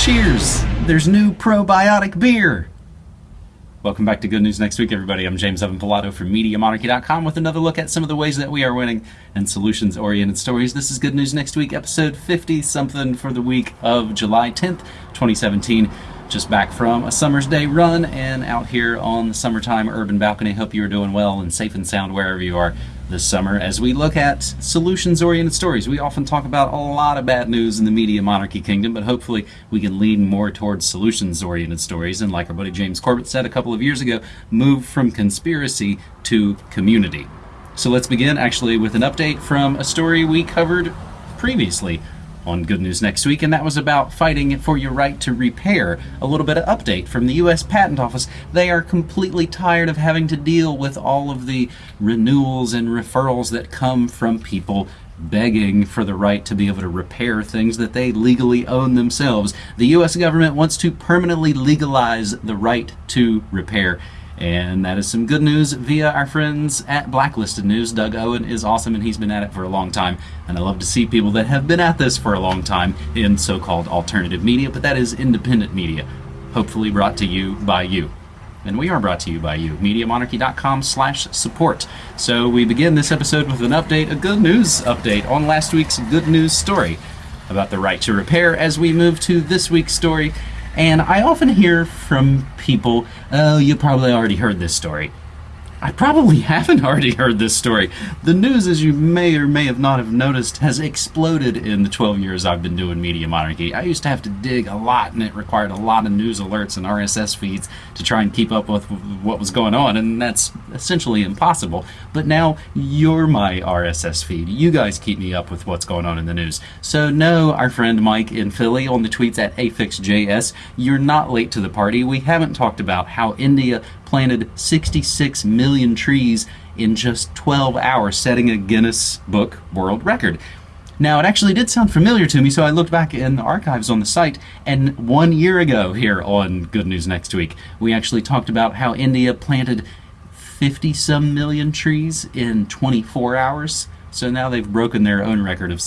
Cheers! There's new probiotic beer! Welcome back to Good News Next Week, everybody. I'm James Evan Pilato from MediaMonarchy.com with another look at some of the ways that we are winning and solutions oriented stories. This is Good News Next Week, episode 50 something for the week of July 10th, 2017. Just back from a summer's day run and out here on the summertime urban balcony. Hope you are doing well and safe and sound wherever you are this summer as we look at solutions oriented stories. We often talk about a lot of bad news in the media monarchy kingdom, but hopefully we can lean more towards solutions oriented stories. And like our buddy James Corbett said a couple of years ago, move from conspiracy to community. So let's begin actually with an update from a story we covered previously on Good News Next Week, and that was about fighting for your right to repair. A little bit of update from the U.S. Patent Office. They are completely tired of having to deal with all of the renewals and referrals that come from people begging for the right to be able to repair things that they legally own themselves. The U.S. government wants to permanently legalize the right to repair. And that is some good news via our friends at Blacklisted News. Doug Owen is awesome and he's been at it for a long time. And I love to see people that have been at this for a long time in so called alternative media, but that is independent media, hopefully brought to you by you. And we are brought to you by you, MediaMonarchy.com slash support. So we begin this episode with an update, a good news update on last week's good news story about the right to repair as we move to this week's story and I often hear from people, oh, you probably already heard this story. I probably haven't already heard this story. The news, as you may or may have not have noticed, has exploded in the 12 years I've been doing Media Monarchy. I used to have to dig a lot, and it required a lot of news alerts and RSS feeds to try and keep up with what was going on, and that's essentially impossible. But now you're my RSS feed. You guys keep me up with what's going on in the news. So, no, our friend Mike in Philly on the tweets at AFixJS, you're not late to the party. We haven't talked about how India planted 66 million trees in just 12 hours, setting a Guinness Book World Record. Now, it actually did sound familiar to me, so I looked back in the archives on the site, and one year ago here on Good News Next Week, we actually talked about how India planted 50 some million trees in 24 hours. So now they've broken their own record of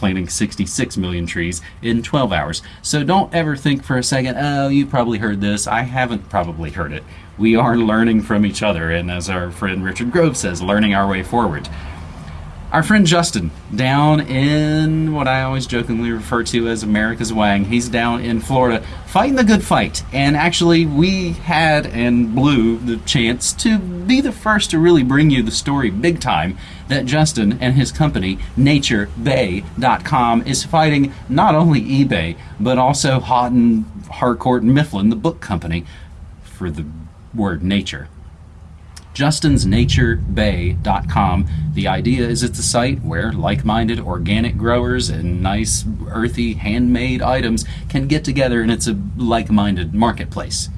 planting 66 million trees in 12 hours. So don't ever think for a second, oh, you probably heard this. I haven't probably heard it we are learning from each other, and as our friend Richard Grove says, learning our way forward. Our friend Justin, down in what I always jokingly refer to as America's Wang, he's down in Florida fighting the good fight. And actually, we had and blew the chance to be the first to really bring you the story big time that Justin and his company, NatureBay.com, is fighting not only eBay, but also Houghton, Harcourt, and Mifflin, the book company, for the word nature. JustinsNatureBay.com. The idea is it's a site where like minded organic growers and nice, earthy, handmade items can get together and it's a like minded marketplace.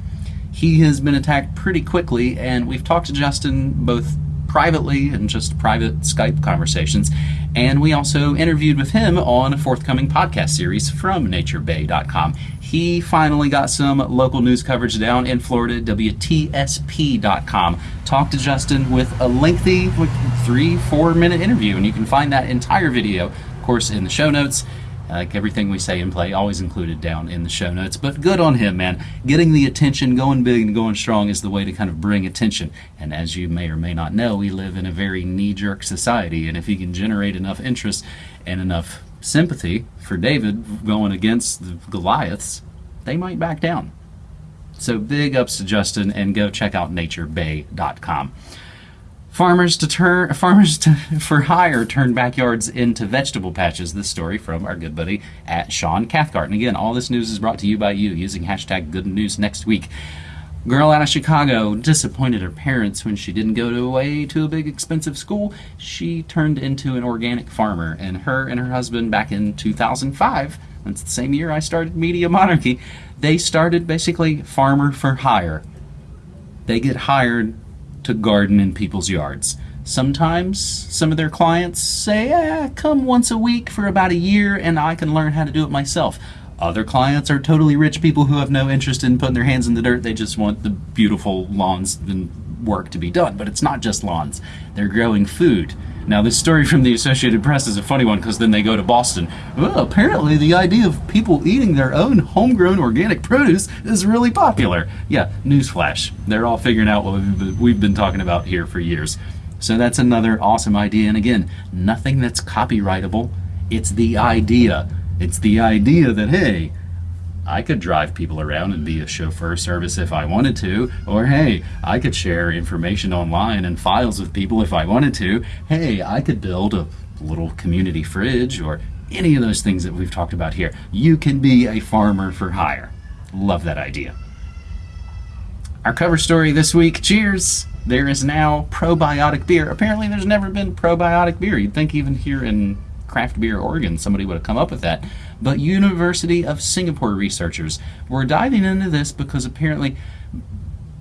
He has been attacked pretty quickly, and we've talked to Justin both privately and just private Skype conversations. And we also interviewed with him on a forthcoming podcast series from naturebay.com. He finally got some local news coverage down in Florida, WTSP.com. Talked to Justin with a lengthy, three, four minute interview, and you can find that entire video, of course, in the show notes. Like everything we say and play, always included down in the show notes. But good on him, man. Getting the attention, going big and going strong is the way to kind of bring attention. And as you may or may not know, we live in a very knee jerk society. And if he can generate enough interest and enough sympathy for David going against the Goliaths, they might back down. So big ups to Justin and go check out naturebay.com. Farmers to turn farmers to, for hire turn backyards into vegetable patches. This story from our good buddy at Sean Cathcart. And again, all this news is brought to you by you using hashtag Good News Next Week. Girl out of Chicago disappointed her parents when she didn't go to away to a big expensive school. She turned into an organic farmer, and her and her husband back in 2005. That's the same year I started Media Monarchy. They started basically farmer for hire. They get hired to garden in people's yards. Sometimes some of their clients say, eh, come once a week for about a year and I can learn how to do it myself. Other clients are totally rich people who have no interest in putting their hands in the dirt. They just want the beautiful lawns and work to be done. But it's not just lawns, they're growing food. Now, this story from the Associated Press is a funny one because then they go to Boston. Well, apparently, the idea of people eating their own homegrown organic produce is really popular. Yeah, newsflash. They're all figuring out what we've been talking about here for years. So, that's another awesome idea. And again, nothing that's copyrightable. It's the idea. It's the idea that, hey, I could drive people around and be a chauffeur service if I wanted to. Or hey, I could share information online and files with people if I wanted to. Hey, I could build a little community fridge or any of those things that we've talked about here. You can be a farmer for hire. Love that idea. Our cover story this week cheers! There is now probiotic beer. Apparently, there's never been probiotic beer. You'd think even here in craft beer Oregon, somebody would have come up with that. But University of Singapore researchers were diving into this because apparently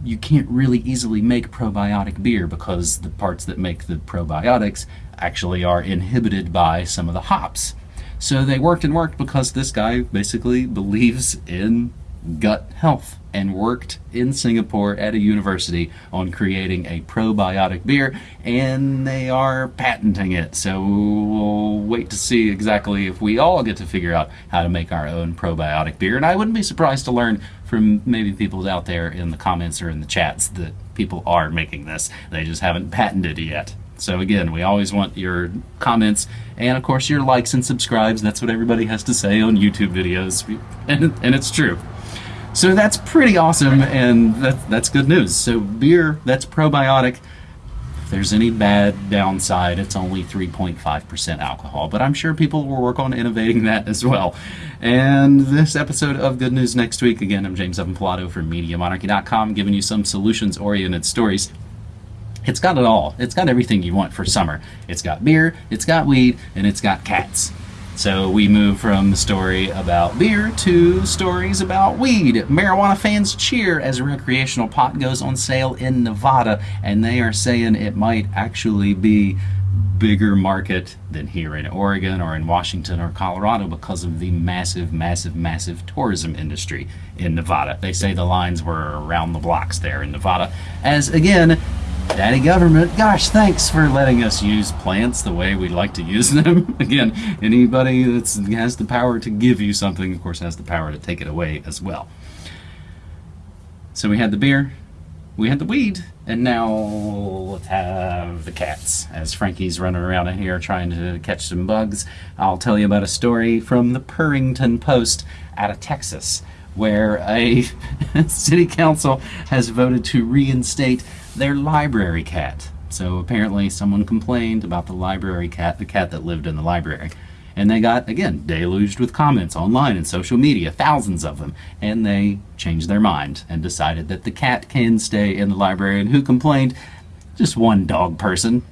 you can't really easily make probiotic beer because the parts that make the probiotics actually are inhibited by some of the hops. So they worked and worked because this guy basically believes in gut health and worked in Singapore at a university on creating a probiotic beer, and they are patenting it. So we'll wait to see exactly if we all get to figure out how to make our own probiotic beer. And I wouldn't be surprised to learn from maybe people out there in the comments or in the chats that people are making this. They just haven't patented it yet. So again, we always want your comments and of course your likes and subscribes. That's what everybody has to say on YouTube videos, and, and it's true. So that's pretty awesome, and that, that's good news. So beer that's probiotic. If there's any bad downside, it's only 3.5% alcohol, but I'm sure people will work on innovating that as well. And this episode of Good News Next Week, again, I'm James Evan Pilato from MediaMonarchy.com, giving you some solutions-oriented stories. It's got it all. It's got everything you want for summer. It's got beer, it's got weed, and it's got cats. So we move from the story about beer to stories about weed. Marijuana fans cheer as recreational pot goes on sale in Nevada, and they are saying it might actually be bigger market than here in Oregon or in Washington or Colorado because of the massive, massive, massive tourism industry in Nevada. They say the lines were around the blocks there in Nevada. As again, Daddy government, gosh, thanks for letting us use plants the way we like to use them. Again, anybody that has the power to give you something, of course, has the power to take it away as well. So we had the beer, we had the weed, and now let's have the cats. As Frankie's running around in here trying to catch some bugs, I'll tell you about a story from the Purrington Post out of Texas, where a city council has voted to reinstate their library cat. So apparently someone complained about the library cat, the cat that lived in the library. And they got, again, deluged with comments online and social media, thousands of them. And they changed their mind and decided that the cat can stay in the library. And who complained? Just one dog person.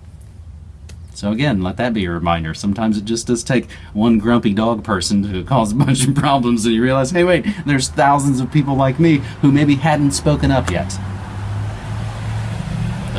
So again, let that be a reminder. Sometimes it just does take one grumpy dog person to cause a bunch of problems and you realize, hey wait, there's thousands of people like me who maybe hadn't spoken up yet.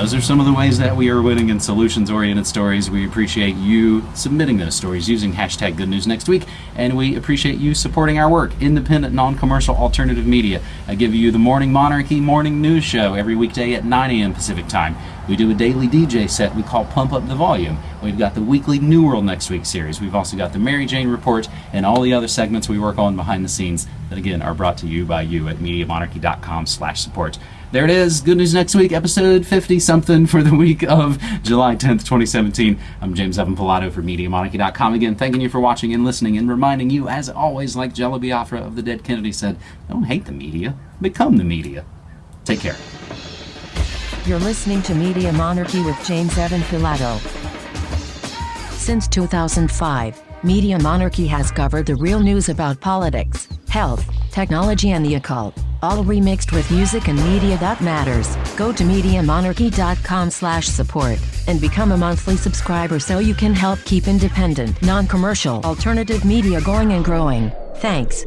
Those are some of the ways that we are winning in solutions-oriented stories. We appreciate you submitting those stories using hashtag Good News Next Week, and we appreciate you supporting our work, independent, non-commercial, alternative media. I give you the Morning Monarchy Morning News Show every weekday at 9 a.m. Pacific Time. We do a daily DJ set we call Pump Up the Volume. We've got the weekly New World Next Week series. We've also got the Mary Jane Report and all the other segments we work on behind the scenes that, again, are brought to you by you at MediaMonarchy.com slash support. There it is. Good news next week, episode 50 something for the week of July 10th, 2017. I'm James Evan Pilato for MediaMonarchy.com. Again, thanking you for watching and listening and reminding you, as always, like Jello Biafra of the Dead Kennedy said, don't hate the media, become the media. Take care. You're listening to Media Monarchy with James Evan Pilato. Since 2005, Media Monarchy has covered the real news about politics, health, technology and the occult all remixed with music and media that matters. Go to MediaMonarchy.com slash support and become a monthly subscriber so you can help keep independent, non-commercial, alternative media going and growing. Thanks.